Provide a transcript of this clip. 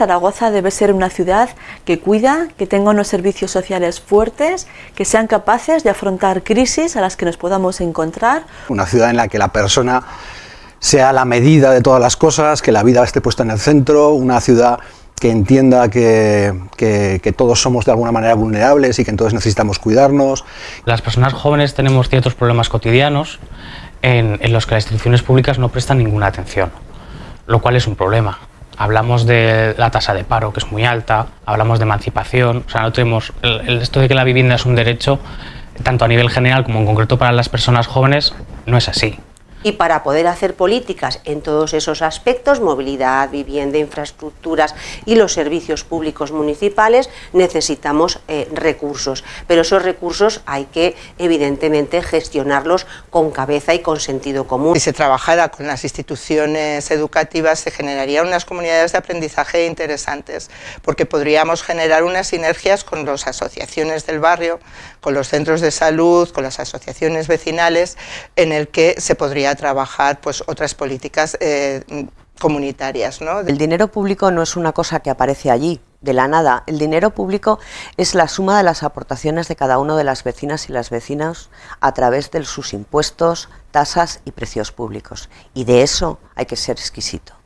Zaragoza debe ser una ciudad que cuida, que tenga unos servicios sociales fuertes, que sean capaces de afrontar crisis a las que nos podamos encontrar. Una ciudad en la que la persona sea la medida de todas las cosas, que la vida esté puesta en el centro, una ciudad que entienda que, que, todos somos de alguna manera vulnerables y que entonces necesitamos cuidarnos. Las personas jóvenes tenemos ciertos problemas cotidianos en, en los que las instituciones públicas no prestan ninguna atención, lo cual es un problema. Hablamos de la tasa de paro, que es muy alta, hablamos de emancipación, o sea, no tenemos el, esto de que la vivienda es un derecho, tanto a nivel general como en concreto para las personas jóvenes, no es así. Y para poder hacer políticas en todos esos aspectos, movilidad, vivienda, infraestructuras y los servicios públicos municipales, necesitamos eh, recursos. Pero esos recursos hay que, evidentemente, gestionarlos con cabeza y con sentido común. Si se trabajara con las instituciones educativas, se generarían unas comunidades de aprendizaje interesantes, porque podríamos generar unas sinergias con las asociaciones del barrio, con los centros de salud, con las asociaciones vecinales, en el que se podría trabajar pues, otras políticas eh, comunitarias. ¿no? El dinero público no es una cosa que aparece allí, de la nada. El dinero público es la suma de las aportaciones de cada uno de las vecinas y las vecinas a través de sus impuestos, tasas y precios públicos. Y de eso hay que ser exquisito.